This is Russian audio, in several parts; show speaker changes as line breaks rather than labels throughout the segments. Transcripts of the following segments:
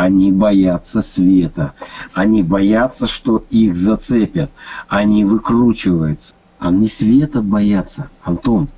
Они боятся света. Они боятся, что их зацепят. Они выкручиваются. Они света боятся, Антон.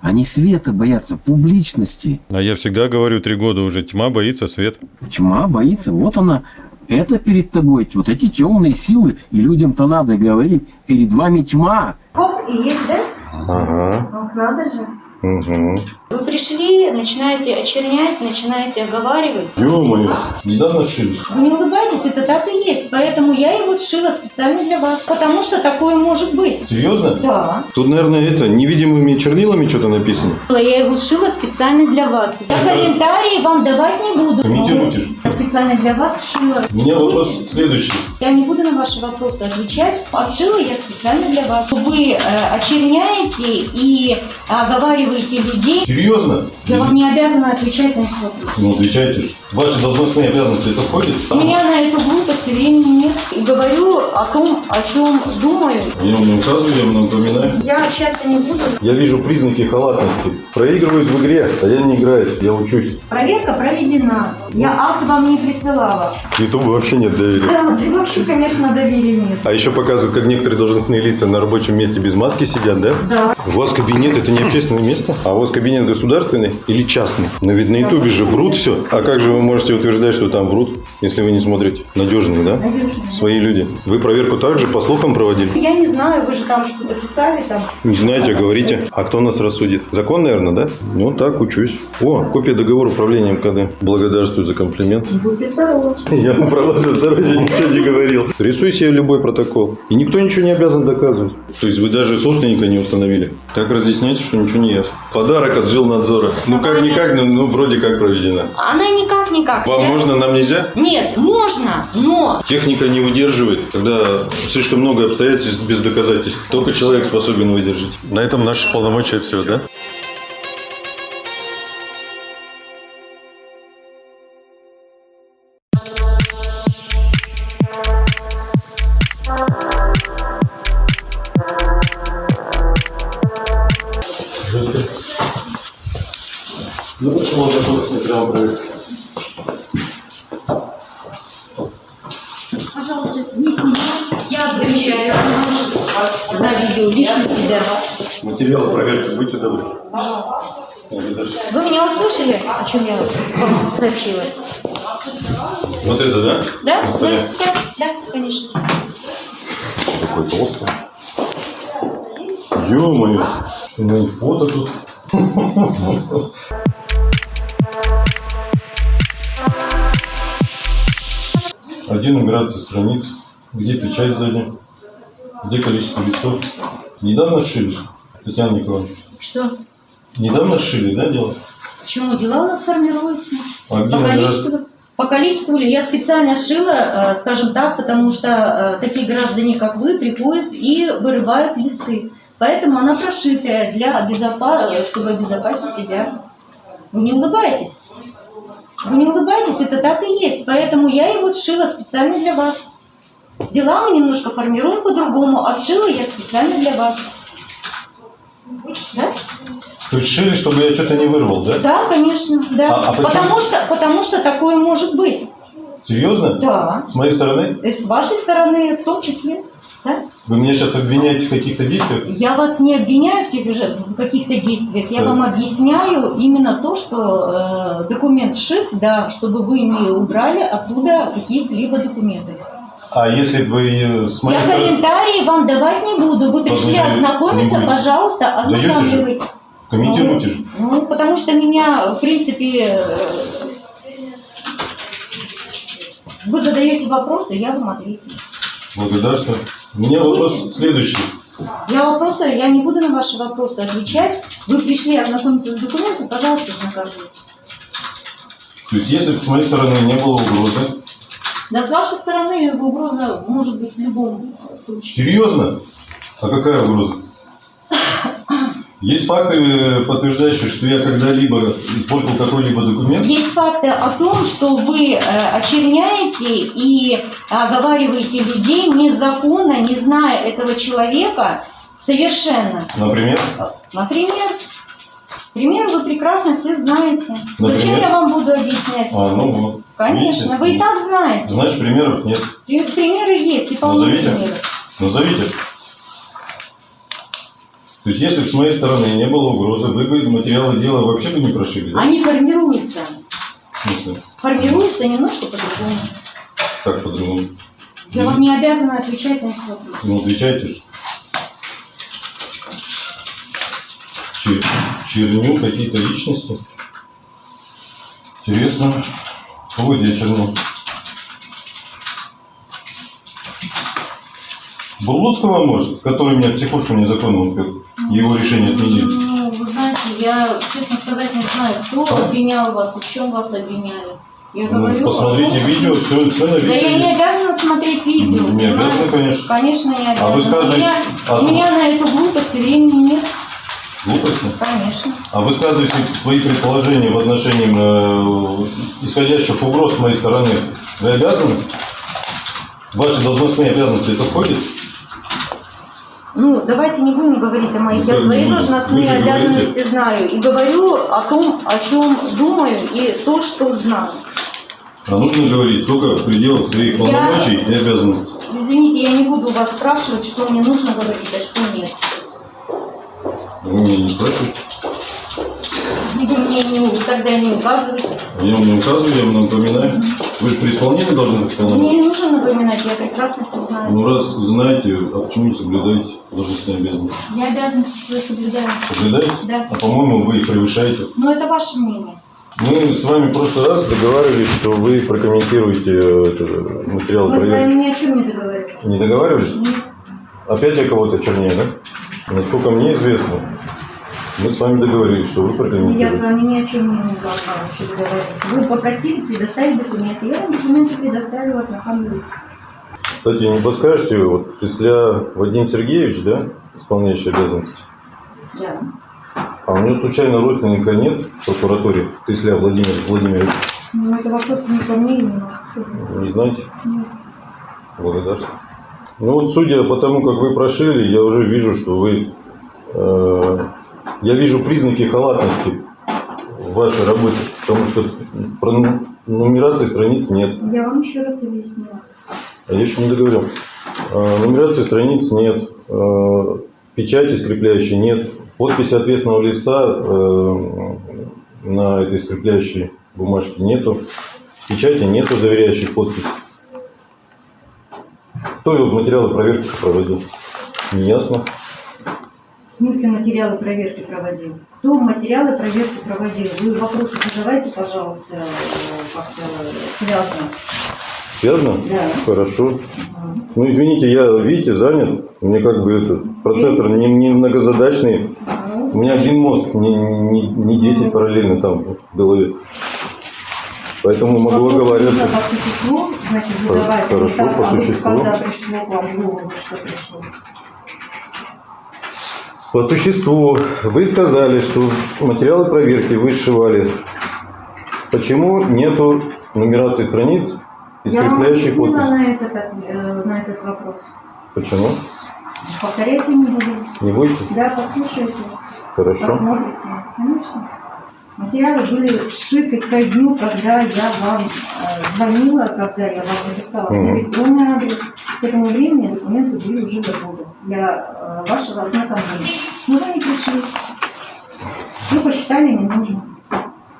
Они света боятся, публичности.
А я всегда говорю три года уже, тьма боится свет.
Тьма боится. Вот она. Это перед тобой. Вот эти темные силы. И людям-то надо говорить. Перед вами тьма.
Хоп, и есть, да?
Ага.
Вот надо же.
Угу.
Вы пришли, начинаете очернять, начинаете оговаривать.
Ё-моё, недавно сшились.
Вы не улыбайтесь, это так и есть. Поэтому я его сшила специально для вас. Потому что такое может быть.
Серьезно?
Да.
Тут, наверное, это, невидимыми чернилами что-то написано.
Я его сшила специально для вас. Я комментарии вам давать не буду.
Комментируйте же.
Я специально для вас сшила.
У меня вопрос следующий.
Я не буду на ваши вопросы отвечать, а сшила я специально для вас. Вы э, очерняете и оговариваете людей.
Серьезно?
Я вам не обязана отвечать на эти вопросы.
Ну, отвечайте же. Ваши должностные обязанности это входит?
У меня на эту глупость времени нет. И говорю о том, о чем думаю.
Я вам не указываю, я вам напоминаю.
Я общаться не буду.
Я вижу признаки халатности. Проигрывают в игре, а я не играю, я учусь.
Проверка проведена. Я акт вам не присылала.
Ютубу вообще нет доверия.
Да, вообще, конечно, доверия нет.
А еще показывают, как некоторые должностные лица на рабочем месте без маски сидят, да?
Да.
У вас кабинет это не общественное место, а у вас кабинет государственный или частный? Но ведь на ютубе же врут все. А как же вы можете утверждать, что там врут, если вы не смотрите? Надежные, да?
Надежные.
Свои люди. Вы проверку также по слухам проводили?
Я не знаю, вы же там что-то писали там.
Не знаете, а говорите. А кто нас рассудит? Закон, наверное, да? Ну, так, учусь. О, копия договора управления МКД. Благодарствую за комплимент.
Будьте здоровы.
Я про ваше здоровье ничего не говорил. Рисуй себе любой протокол. И никто ничего не обязан доказывать. То есть вы даже собственника не установили. Так разъясняйте, что ничего не ясно. Подарок от жилнадзора. Ну как-никак, ну, ну вроде как проведена.
Она никак-никак.
Вам
Я-
можно, нам нельзя?
Нет, можно, но
Техника не выдерживает, когда слишком много обстоятельств без доказательств. Только человек способен выдержать. На этом наши полномочия все, да? Материалы проверки, будьте добры.
Вы меня услышали, о чем я вам сообщила?
Вот это, да?
Да?
На столе.
Да, да, да, конечно.
Какой толстый. Ё-моё. Что, у него и фото тут. Один нумерация страниц. Где печать сзади? Где количество листов? Недавно сшили, что? Татьяна Николаевна?
Что?
Недавно сшили, да, дело?
Почему дела у нас формируются?
А
По количеству, по количеству ли? Я специально шила, э, скажем так, потому что э, такие граждане, как вы, приходят и вырывают листы. Поэтому она прошитая для безопа- чтобы обезопасить себя. Вы не улыбаетесь? Вы не улыбаетесь, это так и есть. Поэтому я его сшила специально для вас. Дела мы немножко формируем по-другому, а сшила я специально для вас. Да?
То есть шили, чтобы я что-то не вырвал, да?
Да, конечно, да.
А- а почему?
потому, что, потому что такое может быть.
Серьезно?
Да.
С моей стороны?
И С вашей стороны в том числе. Да?
Вы меня сейчас обвиняете в каких-то действиях?
Я вас не обвиняю в каких-то действиях. Я
Так.
вам объясняю именно то, что э, документ сшит, да, чтобы вы не убрали оттуда какие-либо документы.
А если бы с моей
Я
стороны...
комментарии вам давать не буду. Вы пришли
не
ознакомиться, пожалуйста, ознакомьтесь.
Комментируйте же.
Ну, потому что меня, в принципе, э, вы задаете вопросы, я вам ответила.
Благодарствую. У меня вопрос следующий.
Я вопросы, я не буду на ваши вопросы отвечать. Вы пришли ознакомиться с документом, пожалуйста, ознакомьтесь.
То есть, если бы с моей стороны не было угрозы,
Да с вашей стороны угроза может быть в любом случае.
серьезно? А какая угроза? Есть факты, э, подтверждающие, что я когда-либо использовал какой-либо документ?
Есть факты о том, что вы э, очерняете и оговариваете людей незаконно, не зная этого человека совершенно.
Например?
Например, Примеры вы прекрасно все знаете. Зачем
Например?
я вам буду объяснять?
А, ну.
Конечно,
видите?
вы и так знаете.
Значит, примеров нет.
При- Примеры есть, и полно
Назовите.
примеров.
Назовите. То есть, если бы с моей стороны не было угрозы, вы бы материалы дела вообще бы не прошили, да?
Они формируются.
В смысле?
Формируются немножко по-другому.
Как по-другому?
Я вам не обязана отвечать на эти вопросы.
Ну, отвечайте же. Чер- черню какие-то личности. Интересно. Кого это я черню? Бурлуцкого, может, который меня в психушку незаконно упек. Его решение отменили.
Ну, вы знаете, я, честно сказать, не знаю, кто
А?
обвинял вас и в чем вас обвиняли. Я
Ну,
говорю,
посмотрите
том,
видео, все, все на
Да
видео.
я не обязана смотреть видео.
Не обязана, конечно.
Конечно, не обязана.
А вы сказываете,
у, меня,
а
у меня на эту глупость времени нет.
Глупости.
Конечно.
А высказываете свои предположения в отношении э, исходящих угроз с моей стороны. Вы обязаны? Ваши должностные обязанности это входит?
Ну, давайте не будем говорить о моих. Я свои
не
должностные
Вы же говорите.
обязанности знаю. И говорю о том, о чем думаю, и то, что знаю.
А нужно говорить только в пределах своих
Я-
полномочий и обязанностей.
Извините, я не буду вас спрашивать, что мне нужно говорить, а что нет.
Вы меня не
Вы мне не, тогда не указывайте.
Я вам не указываю, я вам напоминаю. Вы же при исполнении должны быть
Мне не нужно напоминать, я прекрасно все знаю.
Ну раз знаете, а почему не соблюдаете должностные обязанности?
Я обязанности свои соблюдаю.
Соблюдаете?
Да.
А по-моему, вы их превышаете.
Но это ваше мнение.
Мы с вами в прошлый раз договаривались, что вы прокомментируете э, это, материалы
Мы с
проверки.
вами ни о чем не договорились.
Не договаривались?
Нет.
Опять я кого-то чернее, да? Насколько мне известно, мы с вами договорились, что вы
Я с
прокомментируете.
вами ни о чем не должна вообще договариваться. Вы попросили предоставить документы. Я вам документы предоставила нахальной
Кстати, не подскажете, вот Тесля Вадим Сергеевич, да, исполняющий обязанности,
Да.
а у него случайно родственника нет в прокуратуре Тесля Владимир Владимирович?
Ну, это вопрос не ко мне, не на
Не знаете?
Нет.
Благодарствую. Ну вот, судя по тому, как вы прошили, я уже вижу, что вы... э, я вижу признаки халатности в вашей работе, потому что про ну- нумерации страниц нет.
Я вам еще раз объяснила.
А я еще не договорил. Э, нумерации страниц нет, э, печати скрепляющей нет, подписи ответственного лица э, на этой скрепляющей бумажке нету, печати нету, заверяющей подпись. Кто вот материалы проверки проводил? Неясно.
В смысле материалы проверки проводил? Кто материалы проверки проводил? Вы вопросы задавайте, пожалуйста, э, как-то связано.
Связано?
Да.
Хорошо. Ну, извините, я, видите, занят. Мне как бы этот процессор не, не многозадачный. У меня один мозг, не, не, не 10 параллельно там в голове. Поэтому могу
нужно по существу, значит, задавайте.
хорошо,
Так,
по
а
существу.
Когда пришло к вам голову, что пришло?
По существу, вы сказали, что материалы проверки вы сшивали. Почему нету нумерации страниц и
Я
скрепляющей
объяснила
подпись?
на этот, э, на этот вопрос.
Почему?
Повторять я не буду.
Не будете?
Да, послушайте,
Хорошо.
посмотрите. Конечно. Материалы были сшиты ко дню, когда я вам э, звонила, когда я вам написала
Мгм.
электронный адрес. К этому времени документы были уже готовы для э, вашего ознакомления. Но вы не пришли. Вы посчитали не нужно.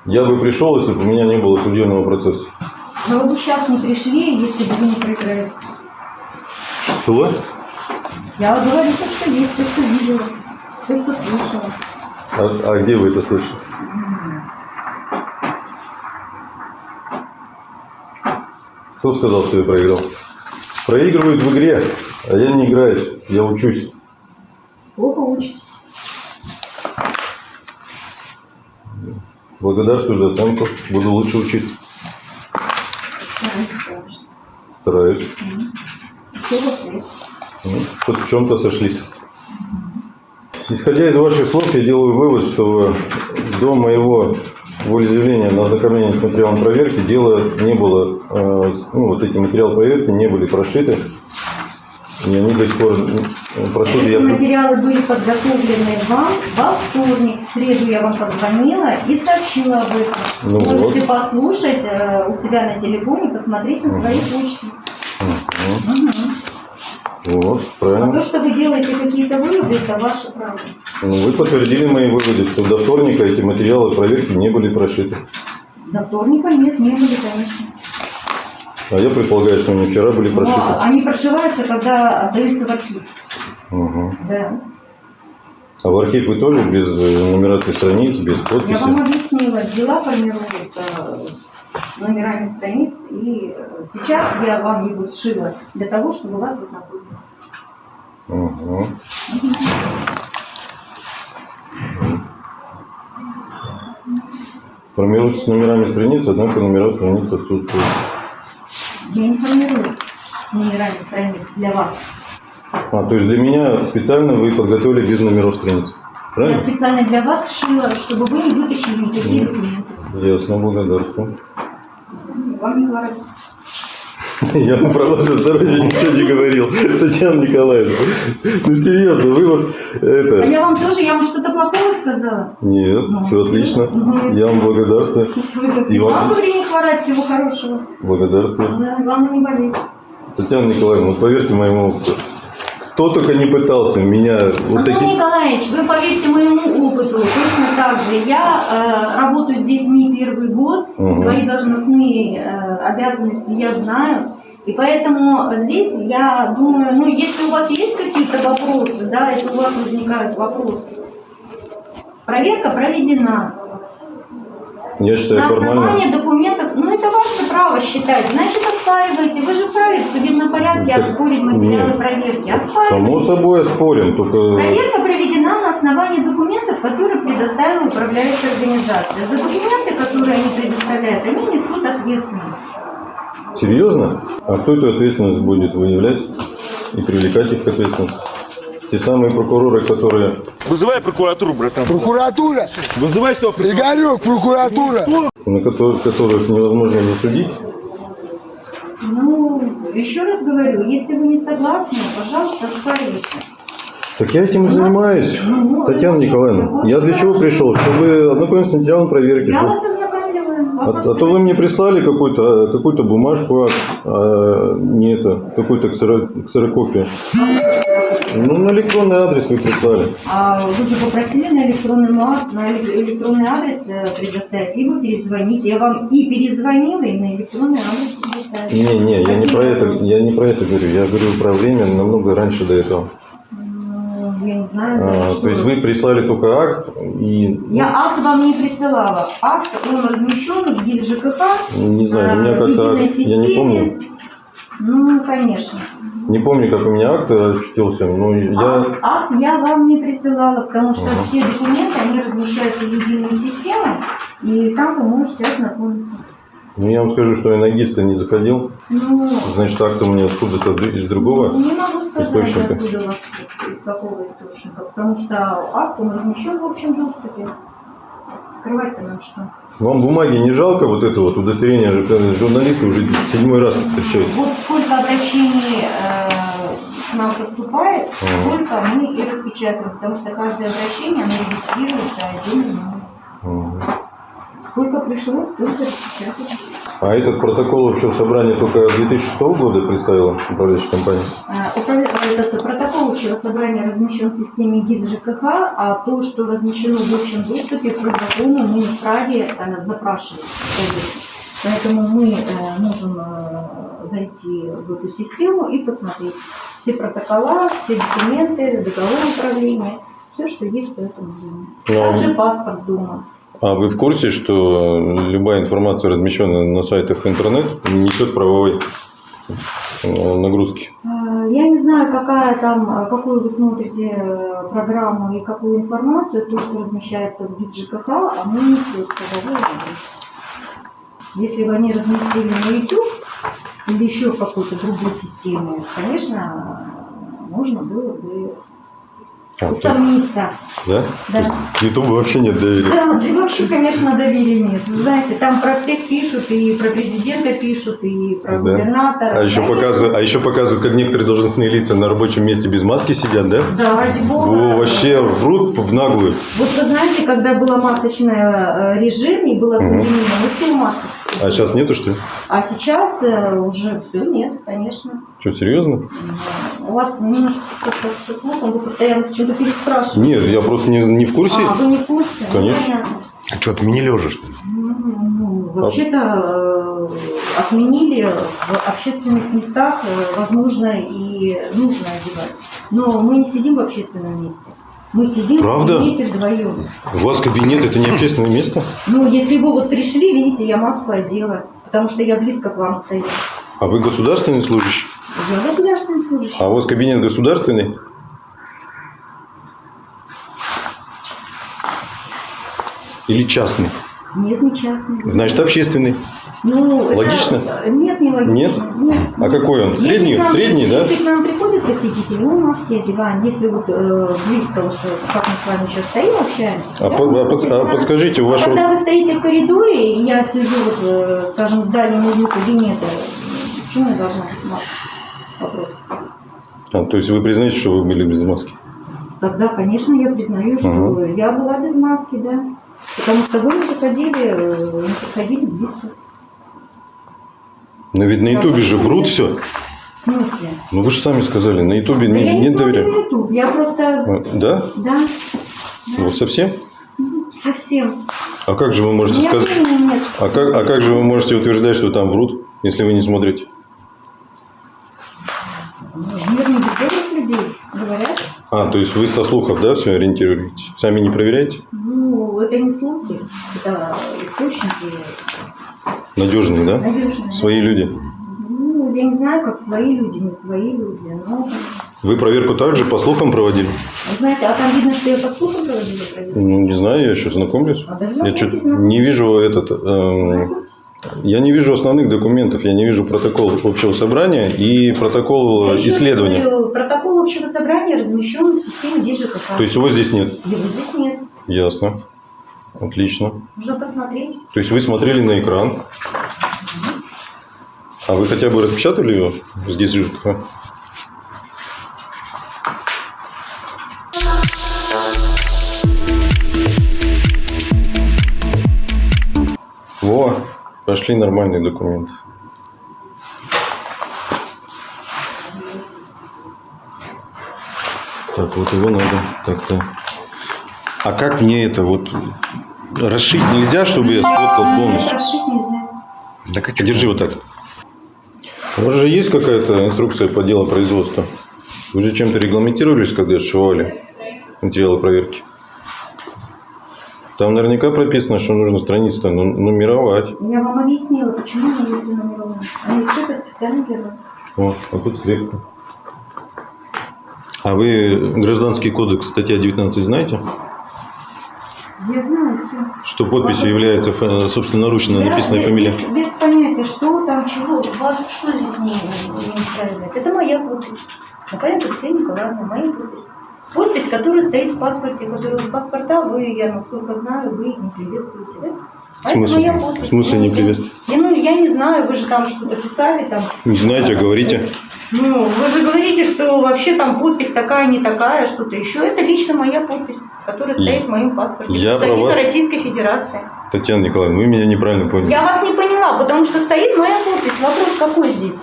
Я бы пришел, если бы у меня не было судебного процесса.
Но вы бы сейчас не пришли, если бы вы не проиграли.
Что?
Я говорю то, что есть, то, что видела, то, что слышала.
А, а где вы это слышали? Кто сказал, что я проиграл? Проигрывают в игре, а я не играю, я учусь.
Плохо учитесь.
Благодарствую за оценку, буду лучше учиться. Стараюсь. Ну, Хоть в чем-то сошлись. Исходя из ваших слов, я делаю вывод, что до моего волеизъявления на ознакомление с материалом проверки дело не было, э, ну, вот эти материалы проверки не были прошиты. И они до сих пор ну, прошу,
Эти
я...
материалы были подготовлены вам во вторник. В среду я вам позвонила и сообщила об этом.
Ну
Можете
вот.
послушать э, у себя на телефоне, посмотреть на своей почте.
Мгм.
Мгм.
Вот,
А то,
правильно.
что вы делаете какие-то выводы, это ваше право.
Ну, вы подтвердили мои выводы, что до вторника эти материалы проверки не были прошиты.
До вторника нет, не были, конечно.
А я предполагаю, что они вчера были
Но
прошиты.
они прошиваются, когда отдаются в архив.
Мгм.
Да.
А в архив вы тоже без э, нумерации страниц, без
Я вам
подписи?
объяснила, дела формируются с номерами страниц, и э, сейчас я вам его сшила для того, чтобы вас ознакомить.
Мгм. Формируются с номерами страниц, однако номера страниц отсутствуют.
Я не формируюсь с номерами страниц для вас.
А, то есть для меня специально вы подготовили без номеров страниц.
Я
Правильно?
специально для вас сшила, чтобы вы не вытащили никакие документы.
Ясно, благодарствую.
Вам не говорят.
Я вам про ваше здоровье ничего не говорил, Татьяна Николаевна. Ну серьезно, вы вот
А
это...
я вам тоже, я вам что-то плохого сказала?
Нет,
Ну,
все отлично.
ну,
Я вам благодарствую. И вам-
вам не хворать, всего хорошего.
Благодарствую.
Да, главное не болеть.
Татьяна Николаевна, вот поверьте моему опыту. Кто только не пытался меня вот
Антон. Николаевич, вы поверьте моему опыту, точно так же. Я э, работаю здесь не первый год,
Мгм.
свои должностные э, обязанности я знаю. И поэтому здесь я думаю, ну, если у вас есть какие-то вопросы, да, это у вас возникают вопросы. Проверка проведена.
Я считаю
На
формально...
основании документов, ну это ваше право считать. Значит, оспаривайте. Вы же вправе в порядке
Так
оспорить материалы
нет.
проверки. Оспаривайте.
Само собой оспорим, только...
Проверка проведена на основании документов, которые предоставила управляющая организация. За документы, которые они предоставляют, они несут ответственность.
Серьезно? А кто эту ответственность будет выявлять и привлекать их к ответственности? Те самые прокуроры, которые...
Вызывай прокуратуру, братан.
Прокуратура!
Вызывай сюда прокуратуру.
Игорек, прокуратура!
на которых, которых невозможно засудить,
Ну, еще раз говорю, если вы не согласны, пожалуйста, оспаривайте.
Так я этим и занимаюсь,
Ну,
Татьяна
это
Николаевна. Я для чего пришел? Чтобы ознакомиться с материалом проверки.
Я вас ознакомливаю.
А, а то вы мне прислали какую-то какую бумажку, а, а не это, какую-то ксеро- ксерокопию. Ну, на электронный адрес вы прислали.
А вы же попросили на электронный, на эле- электронный адрес э, предоставить, либо перезвонить. Я вам и перезвонила, и на электронный адрес предоставила.
Не, не, я не про это, я не про это говорю. Я говорю про время намного раньше до этого.
Я не знаю.
А, то есть вы прислали только акт и
Я акт вам не присылала. Акт, он размещен в ГИС ЖКХ.
не знаю, у меня
э,
как-то акт, я не
системе.
помню,
Ну, конечно.
не помню, как у меня акт очутился, но я
Акт, акт я вам не присылала, потому что
Ага.
все документы, они размещаются в единой системе, и там вы можете ознакомиться.
Ну, я вам скажу, что я на ГИС-то не заходил.
Ну,
Значит, акт у меня откуда-то из другого.
не могу сказать,
источника.
откуда у вас, из какого источника, потому что акт, он размещен в общем доступе. Скрывать-то нам что?
Вам бумаги не жалко вот это вот удостоверение же журналисты уже седьмой раз встречаются.
Вот сколько обращений э, к нам поступает,
Ага.
сколько мы и распечатываем, потому что каждое обращение, оно регистрируется отдельно.
Мгм.
Сколько пришло, столько распечатываем.
А этот протокол общего собрания только 2006 года представила управляющая компания?
Управля- э, Этот протокол общего собрания размещен в системе ГИС ЖКХ, а то, что размещено в общем доступе, по закону мы вправе э, запрашивать. Поэтому мы э, можем э, зайти в эту систему и посмотреть все протокола, все документы, договор управления, все, что есть по этому делу.
Ну,
Также паспорт дома.
А вы в курсе, что любая информация, размещенная на сайтах интернет, несет правовой э, нагрузки?
Э, Я не знаю, какая там, э, какую вы смотрите э, программу и какую информацию, то, что размещается в ГИС ЖКХ, оно несет правовую нагрузку. Если бы они разместили на YouTube или еще в какой-то другой системе, конечно, э, можно было бы
А,
усомниться.
Да?
Да.
К Ютубу вообще нет доверия.
Да, да вообще, конечно, доверия нет. Вы знаете, там про всех пишут, и про президента пишут, и про
Да.
губернатора.
А еще,
Конечно.
показывают, а еще показывают, как некоторые должностные лица на рабочем месте без маски сидят, да?
Да, ради бога.
О, вообще врут в наглую.
Вот вы знаете, когда был масочный э, режим и
Мгм.
пандемия, мы все в масках.
А сейчас нету, что ли?
А сейчас э, уже все нет, конечно.
Что, серьезно?
У вас немножко все смутно, вы постоянно что-то переспрашиваете.
Нет, я просто не, не в курсе.
А, вы не в курсе? Ну,
Конечно.
понятно.
А что, отменили уже, что ли?
Ну, ну, Вообще-то э, отменили в общественных местах, э, возможно, и нужно одевать. Но мы не сидим в общественном месте. Мы сидим
Правда?
в кабинете вдвоем.
У вас кабинет это не общественное место?
Ну, если вы вот пришли, видите, я маску одела, потому что я близко к вам стою.
А вы государственный служащий?
Я государственный служащий.
А у вас кабинет государственный? Или частный?
Нет, не частный.
Значит, общественный.
Ну, это-
Логично?
Нет, не логично.
Нет?
Нет.
А какой он?
Если
Средний?
к нам-
Средний, да?
Если к нам приходят посетители, мы маски одеваем. Если вот э, близко, вот, э, как мы с вами сейчас стоим, общаемся.
А,
да,
по- а под- а подскажите, у
А
вашего...
когда вы стоите в коридоре, и я сижу, вот, э, скажем, в дальнем углу кабинета, почему я должна быть? Вопрос.
А, то есть вы признаете, что вы были без маски?
Тогда, конечно, я признаю, что
Ага.
я была без маски, да. Потому что вы не заходили, э, не заходили близко.
Но ведь на ютубе же врут все.
В смысле?
Ну вы же сами сказали, на ютубе не-
я не
нет
смотрю
доверия.
YouTube, я просто,
А, Да?
да,
Вот совсем?
совсем.
А как же вы можете
У меня
сказать...
нет.
А как, а как же вы можете утверждать, что там врут, если вы не смотрите?
Мир не без людей, говорят.
А, то есть вы со слухов, да, все ориентируетесь? Сами не проверяете?
Ну, это не слухи, это источники
Надежные, да?
надежные.
Свои люди.
Ну, я не знаю, как свои люди, не свои люди, но...
Вы проверку также по слухам проводили?
Вы знаете, а там видно, что я по слухам проводила проверку.
Ну, не знаю, я еще знакомлюсь.
А
Я что-то
знакомьтесь.
не вижу этот... эм, я не вижу основных документов, я не вижу протокол общего собрания и протокол
еще
исследования.
Протокол общего собрания размещен в системе ДЖКХ.
То есть его здесь нет?
Его здесь нет.
Ясно. Отлично.
Нужно посмотреть.
То есть вы смотрели на экран. А вы хотя бы распечатали его здесь ЖКХ? Пошли нормальные документы. Так, вот его надо как-то... А как мне это вот расшить нельзя, чтобы я сфоткал полностью?
Расшить нельзя.
Так а?
Держи вот так. У вас же есть какая-то инструкция по делу производства? Вы же чем-то регламентировались, когда сшивали материалы проверки? Там наверняка прописано, что нужно страницу нумеровать.
Я вам объяснила, почему они не нумерованы. Они шиты специально для вас.
Вот, а тут слегка. А вы Гражданский кодекс, статья 19, знаете?
Я знаю все.
Что подписью является фа- собственноручно написанная фамилия?
Без, без понятия, что там, чего. Вас что здесь не, не устраивает? Это моя подпись. Например, Екатерина Николаевна, моя подпись. Подпись, которая стоит в паспорте, которую в паспорта вы, я насколько знаю, вы не приветствуете, да?
В смысле? В смысле не приветствуете?
Ну, я не знаю, вы же там что-то писали там.
Не знаете, а говорите.
Ну, вы же говорите, что вообще там подпись такая, не такая, что-то еще. Это лично моя подпись, которая стоит в моем паспорте.
Я права.
Российской Федерации.
Татьяна Николаевна, вы меня неправильно поняли.
Я вас не поняла, потому что стоит моя подпись. Вопрос какой здесь?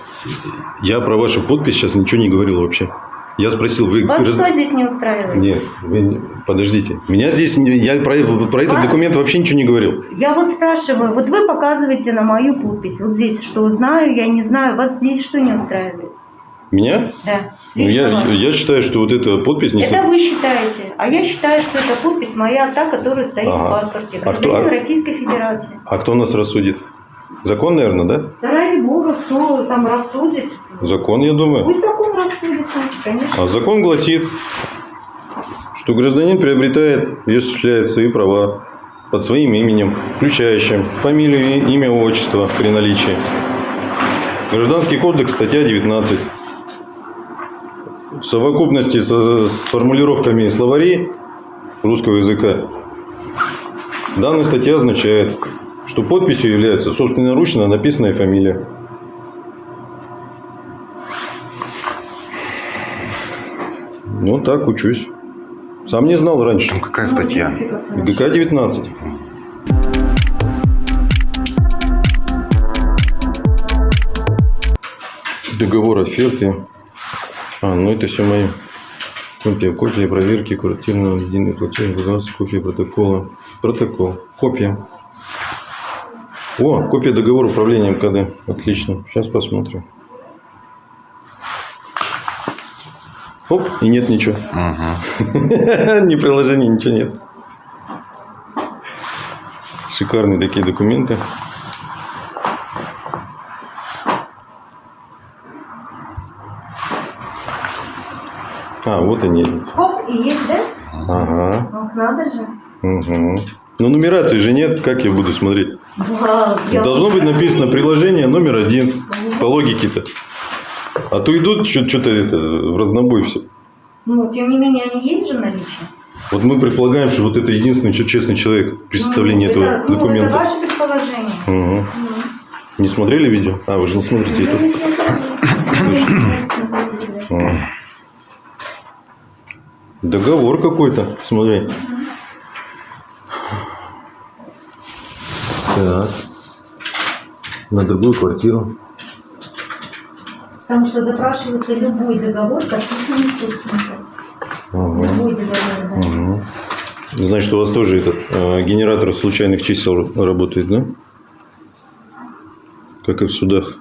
Я про вашу подпись сейчас ничего не говорил вообще. Я спросил, вы...
Вас
раз-
что здесь не устраивает?
Нет, вы подождите. Меня здесь... Я про, про этот
Вас-
документ вообще ничего не говорил.
Я вот спрашиваю, вот вы показываете на мою подпись, вот здесь, что знаю, я не знаю, вас здесь что не устраивает?
Меня?
Да.
Ну, я,
вас.
я считаю, что вот эта подпись не...
Это вы считаете, а я считаю, что эта подпись моя, та, которая стоит
Ага.
в паспорте.
А кто- а-
Российской Федерации.
А кто нас рассудит? Закон, наверное, да?
Да ради бога, кто там рассудит?
Закон, я думаю.
Пусть закон рассудится, конечно.
А закон гласит, что гражданин приобретает и осуществляет свои права под своим именем, включающим фамилию, имя, отчество при наличии. Гражданский кодекс, статья 19. В совокупности со- с формулировками словарей русского языка данная статья означает, что подписью является собственноручно написанная фамилия. Ну, так учусь. Сам не знал раньше.
Там какая статья?
ГК 19. Договор оферты. А, ну это все мои. Копия, копия проверки квартирного единый платеж, баланс, копия протокола. Протокол. Копия. О, копия договора управления МКД. Отлично. Сейчас посмотрим. Оп, и нет ничего. Ни приложения, ничего нет. Шикарные такие документы. А, вот они.
Хоп, и есть, да?
Ага.
Ох, надо же.
Угу. Но нумерации же нет, как я буду смотреть? Должно быть написано приложение номер один. По логике-то. А то идут что-то это, в разнобой все.
Ну, тем не менее, они есть же в наличии?
Вот мы предполагаем, что вот это единственный честный человек при составлении
Ну,
этого
это, Ну, это
документа.
ваше предположение.
Угу. Не смотрели видео? А, вы же не смотрите это. Договор какой-то, смотри. Так. На другую квартиру.
Потому что запрашивается любой договор, подписанный собственником.
Ага.
Любой договор, да.
Мгм. Значит, у вас тоже этот э, генератор случайных чисел работает, да? Как и в судах.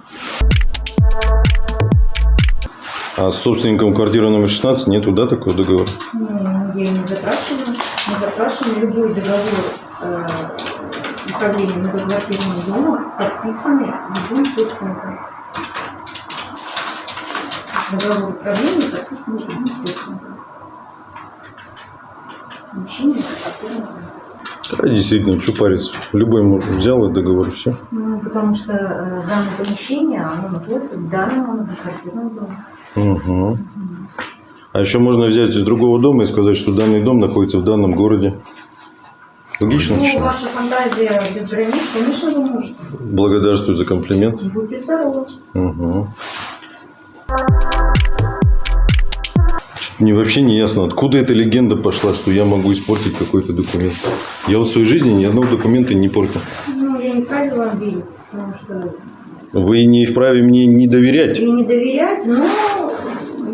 А с собственником квартиры номер 16 нету, да, такого договора?
Ну, я не запрашивала. Мы запрашиваем любой договор э, управления многоквартирным домом, подписанный любым собственником. Договор управления подписанный любым собственником. Мужчина,
Да, действительно, что париться. Любой может взял и договор, все.
Ну, потому что э, данное помещение, оно находится в данном многоквартирном доме.
Угу. А еще можно взять из другого дома и сказать, что данный дом находится в данном городе. Логично?
Ну, ваша фантазия без границ, конечно, вы можете.
Благодарствую за комплимент.
Будьте здоровы.
Угу. Мне вообще не ясно, откуда эта легенда пошла, что я могу испортить какой-то документ. Я вот в своей жизни ни одного документа не портил.
Ну, я не вправе вам верить, потому что
Вы не вправе мне не доверять,
и не доверять, но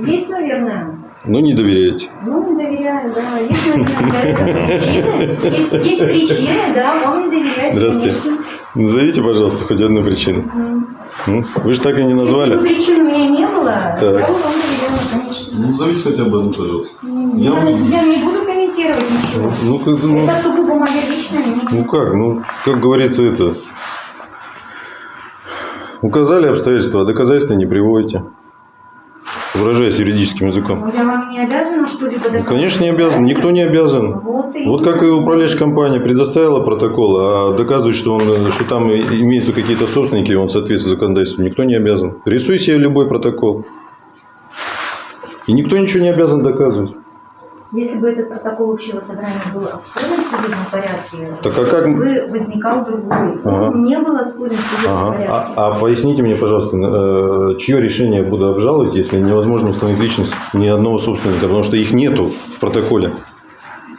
есть, наверное.
Но не доверяете.
Ну, не доверяю, да. Для этого причины. Есть, есть причины, да, вам не доверять.
Здравствуйте.
конечно.
Назовите, пожалуйста, хоть одну причину. М? Вы же так и не
Если
назвали.
причин у меня не было,
Так.
я вам доверяла, конечно.
Назовите хотя бы одну, пожалуйста.
Я,
Я
я не буду комментировать ничего.
Ну, как, ну,
Это сугубо моя личная
ну как, ну, как говорится, это... Указали обстоятельства, а доказательства не приводите. Выражаясь юридическим языком.
Я вам не обязана что-либо
Ну, конечно, не обязан. Никто не обязан.
Вот, и...
Вот как и управляющая компания предоставила протокол, а доказывать, что, он, что там имеются какие-то собственники, он соответствует законодательству, никто не обязан. Рисуй себе любой протокол. И никто ничего не обязан доказывать.
Если бы этот протокол общего собрания был оспорен в судебном порядке,
Так а как-
бы возникал другой.
Ага.
Он не был оспорен в судебном
Ага.
порядке.
А, а поясните мне, пожалуйста, э, чье решение я буду обжаловать, если невозможно установить личность ни одного собственника, потому что их нету в протоколе.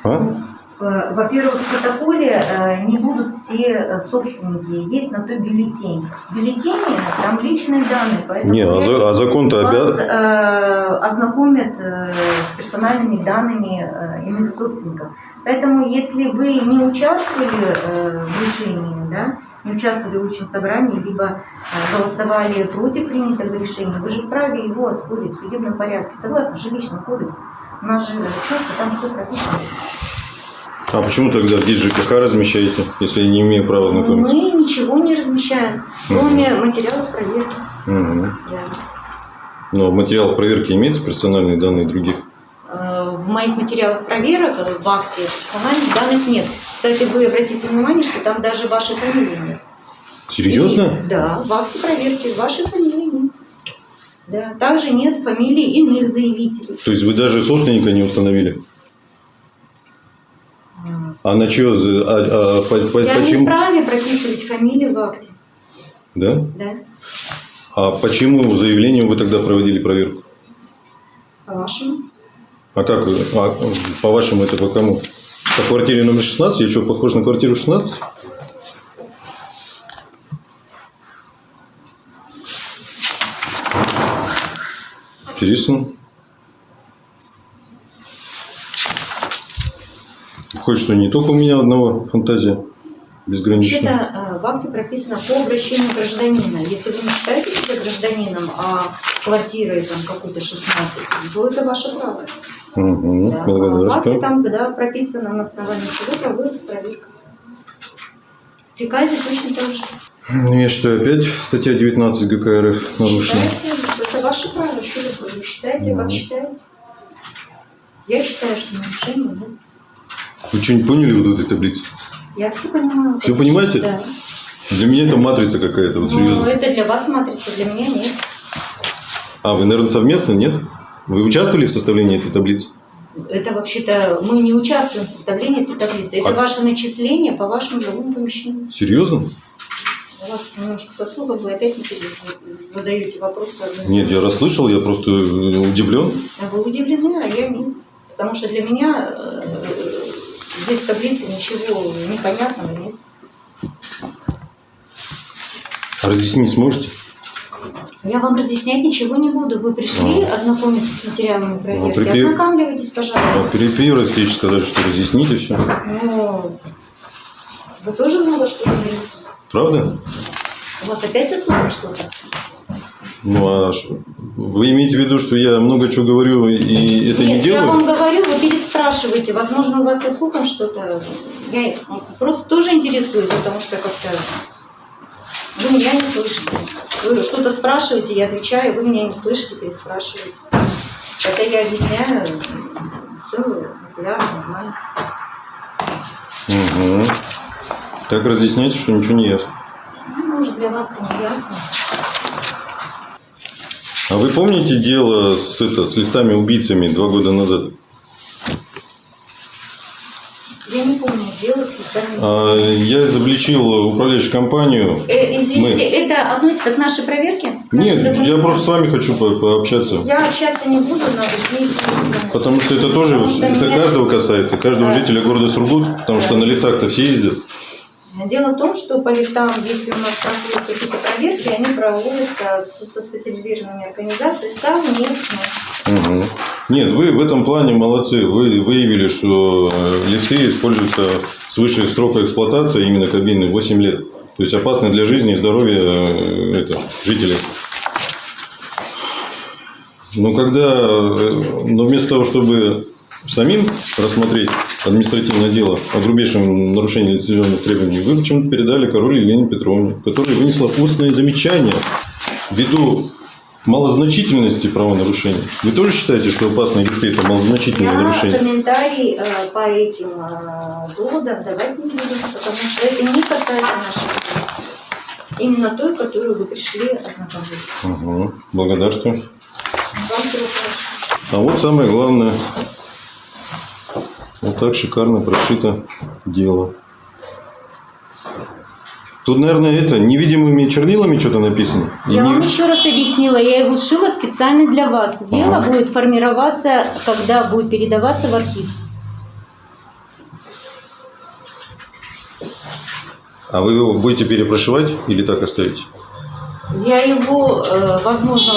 А?
Э, Во-первых, в протоколе э, не будут все э, собственники, есть на то бюллетень. В бюллетене там личные данные, поэтому
Не, а, за- а закон-то
вас
обязан...
э, ознакомят э, с персональными данными э, иных собственников. Поэтому, если вы не участвовали э, в решении, да, не участвовали в общем собрании, либо голосовали против принятого решения, вы же вправе его оспорить в судебном порядке, согласно жилищному кодексу. У нас же четко там все прописано.
А почему тогда здесь ЖКХ размещаете, если не имею права знакомиться?
Мы ничего не размещаем, кроме материалов проверки.
Мгм.
Да.
Но в материалах проверки имеются персональные данные других?
Э, В моих материалах проверок э, в акте персональных данных нет. Кстати, вы обратите внимание, что там даже вашей фамилии нет.
Серьезно?
И- да, в акте проверки вашей фамилии нет. Да. Также нет фамилий иных заявителей.
То есть вы даже собственника не установили? А на чье? А, а по- по-
Я не
почему?
вправе прописывать фамилии в акте.
Да?
Да,
А почему заявлением вы тогда проводили проверку?
по-вашему.
А как? а, по-вашему, это по кому? По квартире номер 16? Я что, похож на квартиру 16? Интересно. Выходит, что не только у меня одного фантазия безграничная.
Вообще-то э, в акте прописано по обращению гражданина. Если вы не считаете себя гражданином, а квартирой там какой-то 16, то это ваше право.
Угу,
Да. А В акте там, когда прописано на основании чего проводится проверка. В приказе точно так же.
Ну, Я считаю, опять статья 19 ГК РФ нарушена.
Считаете, это ваше право, что вы считаете, как
Мгм.
считаете. Я считаю, что нарушение нет.
Вы что-нибудь поняли вот в этой таблице?
Я все понимаю.
Всё понимаете?
Да.
Для меня это матрица какая-то, вот
Ну,
серьезно.
это для вас матрица, для меня нет.
А, вы, наверное, совместно, нет? Вы участвовали в составлении этой таблицы?
Это вообще-то мы не участвуем в составлении этой таблицы. Это
А-
ваше начисление по вашему жилому помещению.
Серьезно?
У вас немножко со слухом, вы опять не задаете вопросы.
Нет, я расслышал, я просто э, удивлен.
Вы удивлены, а я нет. Потому что для меня э, здесь в таблице ничего непонятного нет.
А разъяснить сможете?
Я вам разъяснять ничего не буду. Вы пришли ознакомиться с материалами проверки.
при пе-
Ознакомливайтесь, пожалуйста.
А перед первой встречей сказали, что разъясните все.
Ну, вы тоже много что говорите.
Правда?
У вас опять со что-то?
Ну, а вы имеете в виду, что я много чего говорю и это не
Нет, я
делаю?
вам говорю, вы переспрашиваете. Возможно, у вас со слухом что-то. Я просто тоже интересуюсь, потому что как-то вы меня не слышите. Вы что-то спрашиваете, я отвечаю, вы меня не слышите, переспрашиваете. Это я объясняю целую, регулярно, нормально.
Угу. Так разъясняйте, что ничего не ясно.
Ну, может, для вас это не ясно.
А вы помните дело с, это, с листами-убийцами два года назад?
Я не помню, дело с листами.
А, Я изобличил управляющую компанию.
Э, извините, это относится к нашей проверке? К нашей
Нет, я
документации?
просто с вами хочу по- пообщаться.
Я общаться не буду, надо
Потому что это тоже,
Потому что
это
меня-
каждого касается, каждого
Да.
жителя города Сургут, потому что на лифтах-то все ездят.
Дело в том, что по лифтам, если у нас проходят какие-то проверки, они проводятся с- со специализированными организациями совместно.
Мгм. Нет, вы в этом плане молодцы. Вы выявили, что э, лифты используются свыше срока эксплуатации, именно кабины, 8 лет. То есть опасны для жизни и здоровья э, это, жителей. Но когда, э, но вместо того, чтобы самим рассмотреть административное дело о грубейшем нарушении лицензионных требований, вы почему-то передали королю Елене Петровне, которая вынесла устное замечание ввиду малозначительности правонарушений. Вы тоже считаете, что опасные лифты – это малозначительное
Я
нарушение?
комментарий э, по этим э, доводам давать не буду, потому что это не касается проверки. Именно той, которую вы пришли ознакомиться.
Угу. Благодарствую.
Вам.
А вот самое главное. Вот так шикарно прошито дело. Тут, наверное, это невидимыми чернилами что-то написано. И
Я
не-
вам еще раз объяснила, я его сшила специально для вас. Дело
Ага.
будет формироваться, когда будет передаваться в архив.
А вы его будете перепрошивать или так оставите?
Я его, э, возможно,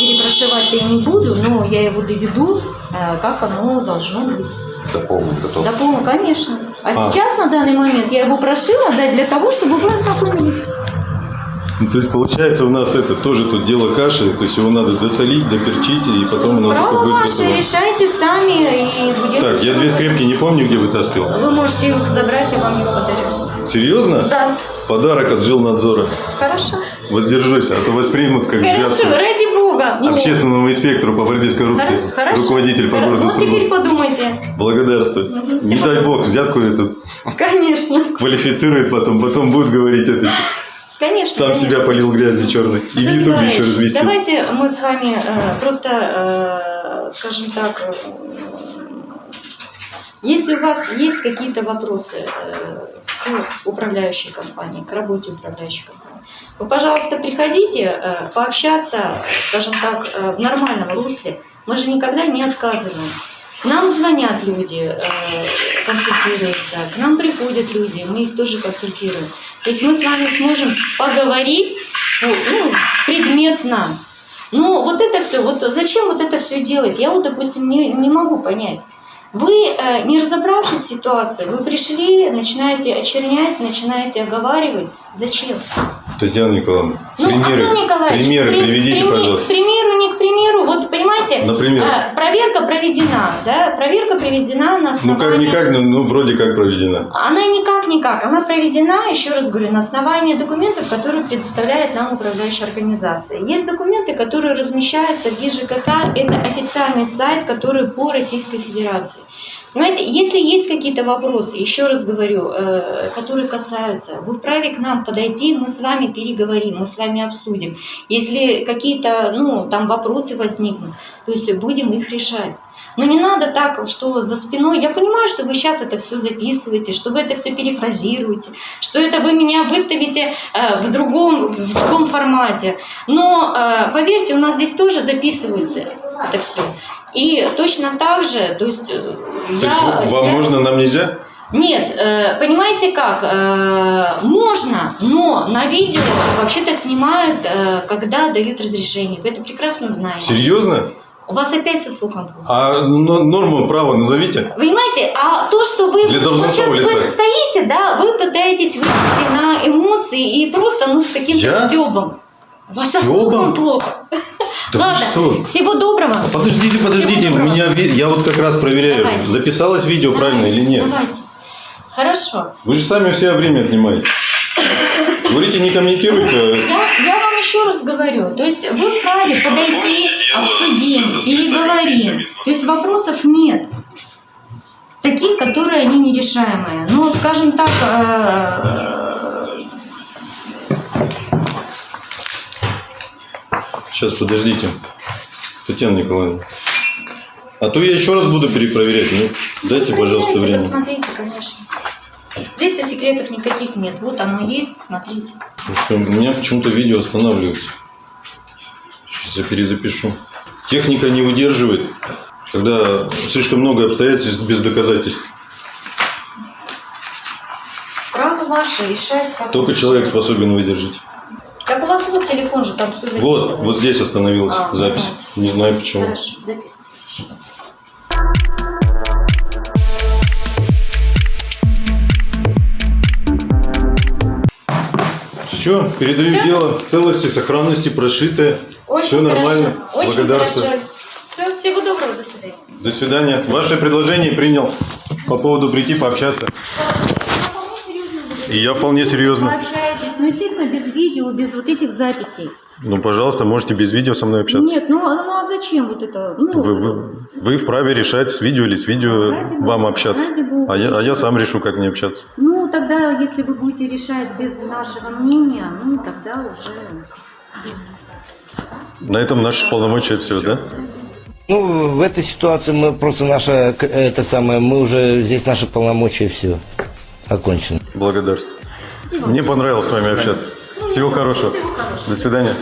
перепрошивать-то и не буду, но я его доведу, э, как оно должно быть.
До полного готов.
До полного, конечно. А,
А.
сейчас, на данный момент, я его прошила, да, для того, чтобы вы ознакомились.
Ну, то есть, получается, у нас это тоже тут дело каши, то есть его надо досолить, доперчить, и потом оно
Право
будет
ваше,
готово.
решайте сами и будем...
Так, я две скрепки не помню, где вытаскивал.
Вы можете их забрать, я вам их подарю.
Серьезно?
Да,
Подарок от жилнадзора.
хорошо.
Воздержусь, а то воспримут как
Хорошо,
взятку
ради бога. Ну,
общественному инспектору по борьбе с коррупцией.
хоро- хорошо.
Руководитель по городу
Ну,
Сургут.
теперь подумайте.
Благодарствую.
Мгм,
Не дай бог, взятку эту
Конечно.
квалифицирует потом, потом будет говорить это.
Конечно.
Сам
конечно.
себя полил грязью черной. И в Ютубе еще разместил.
Давайте мы с вами э, просто, э, скажем так, э, если у вас есть какие-то вопросы э, к управляющей компании, к работе управляющей компании, вы, пожалуйста, приходите э, пообщаться, скажем так, э, в нормальном русле. Мы же никогда не отказываем. К нам звонят люди, э, консультируются, к нам приходят люди, мы их тоже консультируем. То есть мы с вами сможем поговорить ну, ну, предметно. Ну, вот это все, вот зачем вот это все делать? Я вот, допустим, не, не могу понять. Вы, не разобравшись в ситуации, вы пришли, начинаете очернять, начинаете оговаривать. Зачем?
Татьяна Николаевна,
Ну,
примеры,
Антон Николаевич,
примеры
при-
приведите,
прими-
пожалуйста.
К примеру, не к примеру, вот понимаете,
Например?
э, проверка проведена, да, проверка проведена на
Ну
основании...
как никак, ну, ну вроде как проведена.
Она никак-никак. Она проведена, еще раз говорю, на основании документов, которые предоставляет нам управляющая организация. Есть документы, которые размещаются в ГИЖКХ. Это официальный сайт, который по Российской Федерации. Понимаете, если есть какие-то вопросы, еще раз говорю, э, которые касаются, вы вправе к нам подойти, мы с вами переговорим, мы с вами обсудим. Если какие-то, ну, там вопросы возникнут, то есть будем их решать. Но не надо так, что за спиной. Я понимаю, что вы сейчас это все записываете, что вы это все перефразируете, что это вы меня выставите э, в, другом, в другом формате. Но э, поверьте, у нас здесь тоже записывается это все. И точно так же, то есть э,
То есть
я,
вам
я-
можно, нам нельзя?
нет, э, понимаете как? Э, можно, но на видео вообще-то снимают, когда дают разрешение. Вы это прекрасно знаете.
Серьезно?
У вас опять со слухом плохо.
А но- норму права назовите.
Понимаете, а то, что вы
Для
вот сейчас вы стоите, да, вы пытаетесь вывести на эмоции и просто, ну, с каким-то
Я?
стебом. У вас со слухом плохо.
Да
Ладно,
что?
всего доброго.
Подождите, подождите,
Всего доброго.
меня я вот как раз проверяю,
Давайте.
записалось видео правильно
Давайте,
или нет.
Давайте. Хорошо.
Вы же сами у себя время отнимаете. Говорите, не комментируйте.
Я, я вам еще раз говорю, то есть вы вправе подойти, обсудим, переговорим. То есть вопросов нет. Таких, которые они нерешаемые. Но, скажем так,
Сейчас, подождите. Татьяна Николаевна. А то я еще раз буду перепроверять. Ну, дайте, пожалуйста,
Проверяйте,
время.
Посмотрите, конечно. Здесь-то секретов никаких нет. Вот оно есть, смотрите.
Потому что у меня почему-то видео останавливается. Сейчас я перезапишу. Техника не выдерживает, когда слишком много обстоятельств без доказательств.
Право ваше решать, как
Только человек способен выдержать.
Так у вас вот телефон же, там все
Вот,
записывается.
вот здесь остановилась
А,
запись.
давайте.
Не знаю почему.
Хорошо, записывайте.
Все, передаю
Всё?
дело целости, сохранности, прошитое.
Очень
Все нормально.
Хорошо. Очень
Благодарствую.
хорошо. Все, всего доброго, до свидания.
До свидания. Ваше предложение принял по поводу прийти пообщаться. И я вполне серьезно.
Ну, естественно, без видео, без вот этих записей.
Ну, пожалуйста, можете без видео со мной общаться.
Нет, ну, а- ну а зачем вот это? Ну,
Вы, вы, вы вправе решать, с видео или с видео
Ради бога,
вам общаться.
ради бога.
А я, а я сам решу, как мне общаться.
ну, тогда, если вы будете решать без нашего мнения, ну, тогда уже...
На этом наши полномочия все, да?
Ну, в этой ситуации мы просто наша, это самое, мы уже, здесь наши полномочия, все, окончено.
Благодарствую. Мне понравилось с вами общаться. Всего хорошего. До свидания.